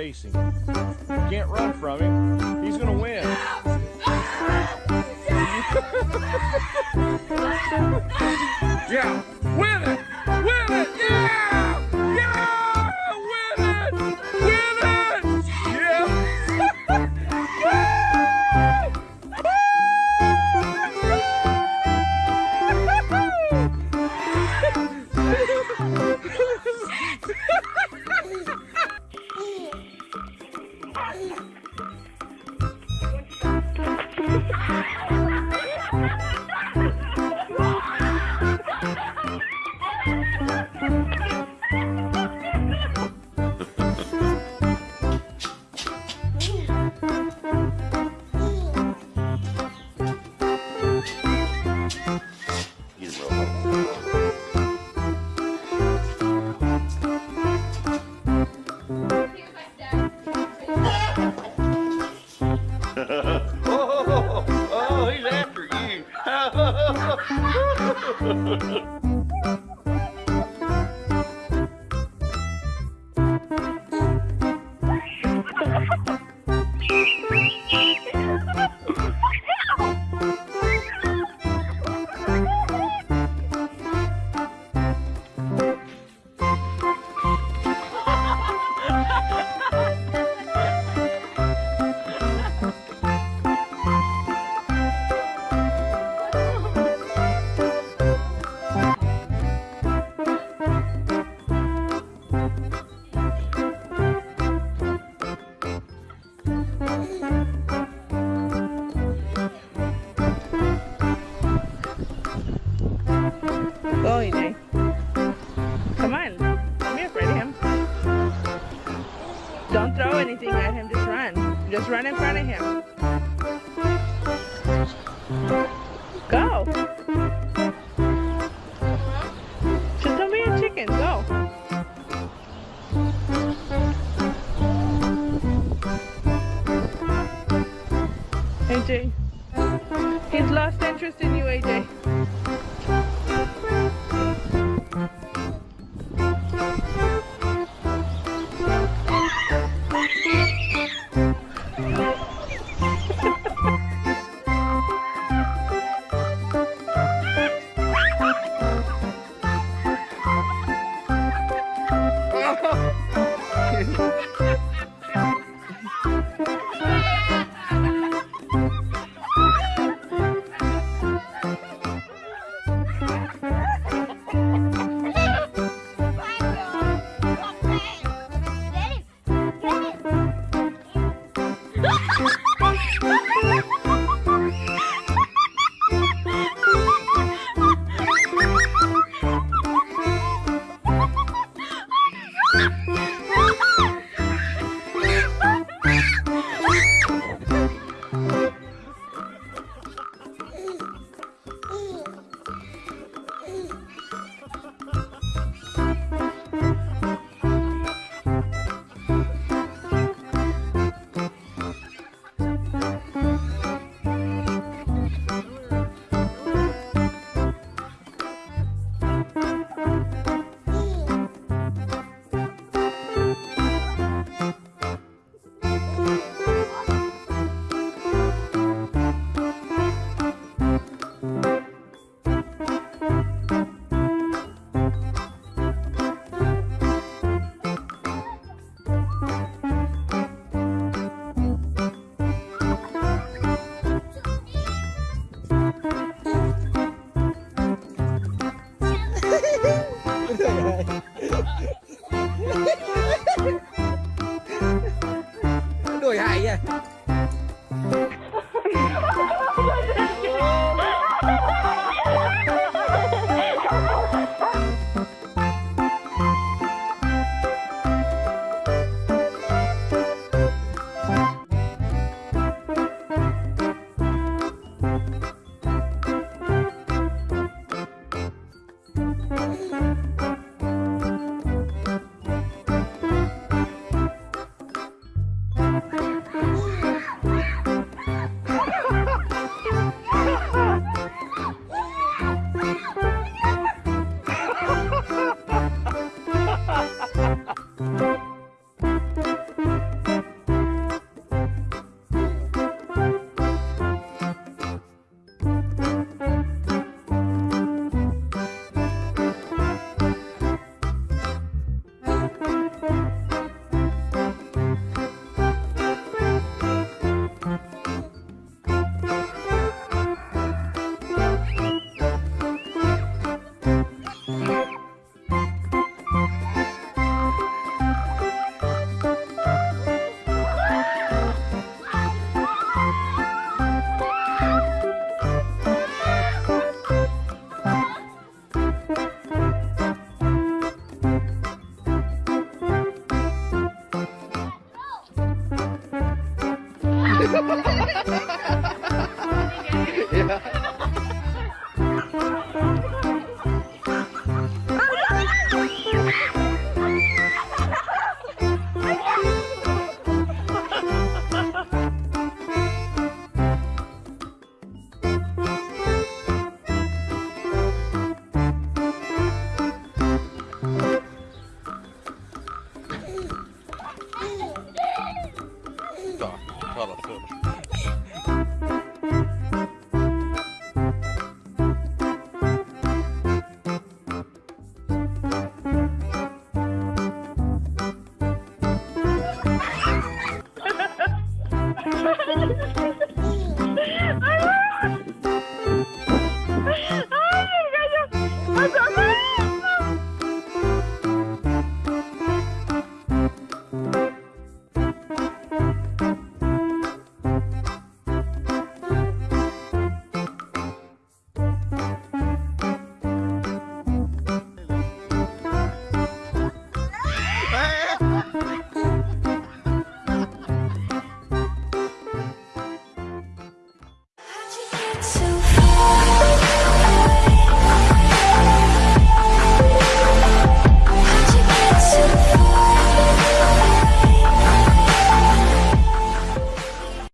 Him. You can't run from him. He's gonna win. Ha ha ha ha! Anything at him. Just run. Just run in front of him. Go. Just don't be a chicken. Go. AJ. He's lost interest in you, AJ. Ha ha ha! Ta la söder.